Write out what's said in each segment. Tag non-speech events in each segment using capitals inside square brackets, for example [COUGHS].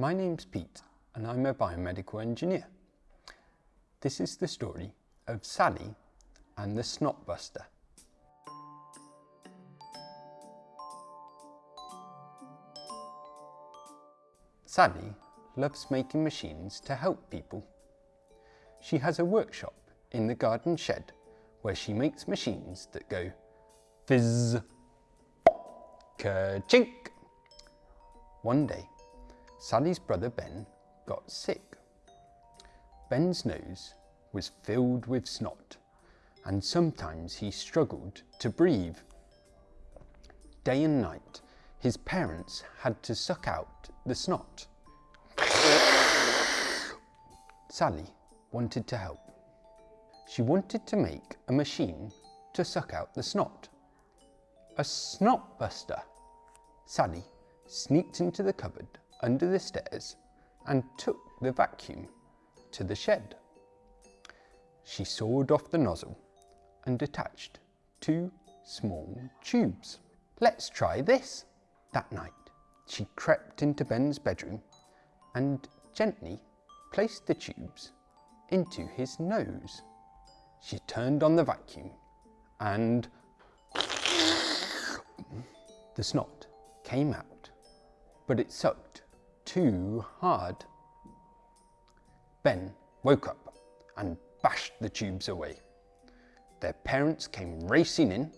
My name's Pete and I'm a biomedical engineer. This is the story of Sally and the Snotbuster. Sally loves making machines to help people. She has a workshop in the garden shed where she makes machines that go fizz, ka-chink. One day, Sally's brother Ben got sick. Ben's nose was filled with snot and sometimes he struggled to breathe. Day and night, his parents had to suck out the snot. Sally wanted to help. She wanted to make a machine to suck out the snot. A snot buster. Sally sneaked into the cupboard under the stairs and took the vacuum to the shed. She sawed off the nozzle and attached two small tubes. Let's try this. That night, she crept into Ben's bedroom and gently placed the tubes into his nose. She turned on the vacuum and the snot came out, but it sucked too hard. Ben woke up and bashed the tubes away. Their parents came racing in.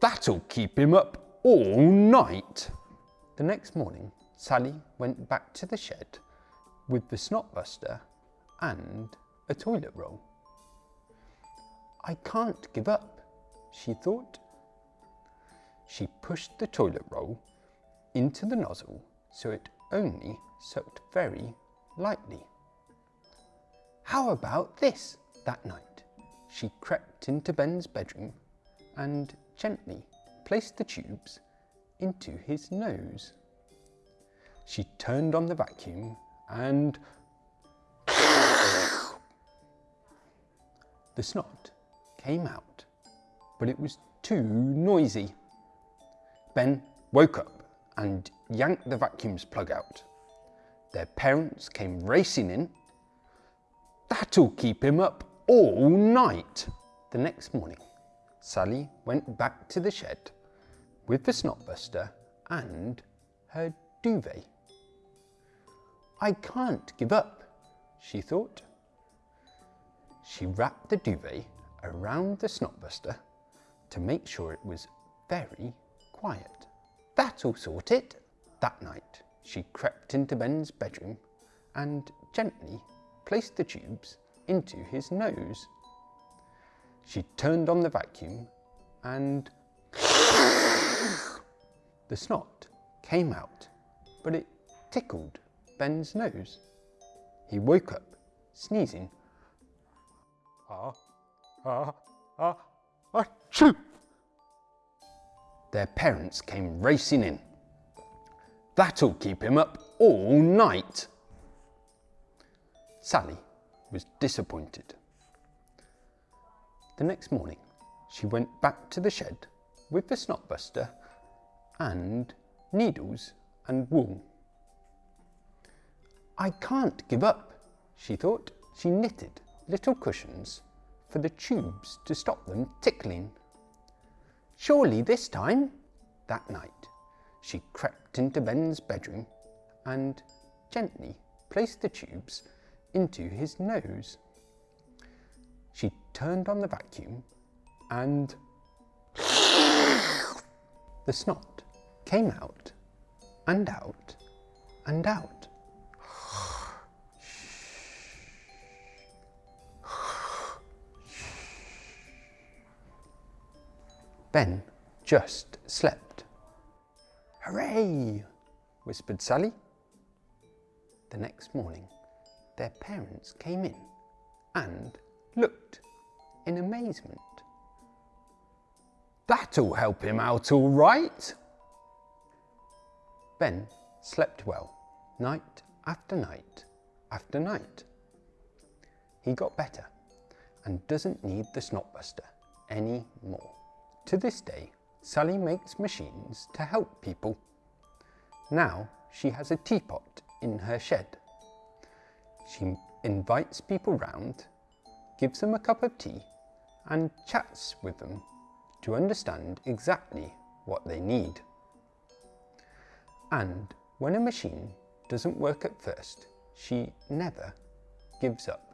That'll keep him up all night. The next morning, Sally went back to the shed with the snotbuster and a toilet roll. I can't give up, she thought. She pushed the toilet roll into the nozzle so it only sucked very lightly. How about this? That night, she crept into Ben's bedroom and gently placed the tubes into his nose. She turned on the vacuum and [COUGHS] the snot came out, but it was too noisy. Ben woke up and yanked the vacuum's plug out. Their parents came racing in. That'll keep him up all night. The next morning, Sally went back to the shed with the snotbuster and her duvet. I can't give up, she thought. She wrapped the duvet around the snotbuster to make sure it was very quiet. That'll sort it. That night, she crept into Ben's bedroom and gently placed the tubes into his nose. She turned on the vacuum and [LAUGHS] the snot came out, but it tickled Ben's nose. He woke up, sneezing. Ah, ah, ah, achoo! Their parents came racing in. That'll keep him up all night. Sally was disappointed. The next morning, she went back to the shed with the snotbuster and needles and wool. I can't give up, she thought. She knitted little cushions for the tubes to stop them tickling. Surely this time, that night, she crept into Ben's bedroom and gently placed the tubes into his nose. She turned on the vacuum and the snot came out and out and out. Ben just slept. Hooray! whispered Sally. The next morning, their parents came in and looked in amazement. That'll help him out all right. Ben slept well, night after night after night. He got better and doesn't need the snotbuster any more. To this day, Sally makes machines to help people. Now she has a teapot in her shed. She invites people round, gives them a cup of tea, and chats with them to understand exactly what they need. And when a machine doesn't work at first, she never gives up.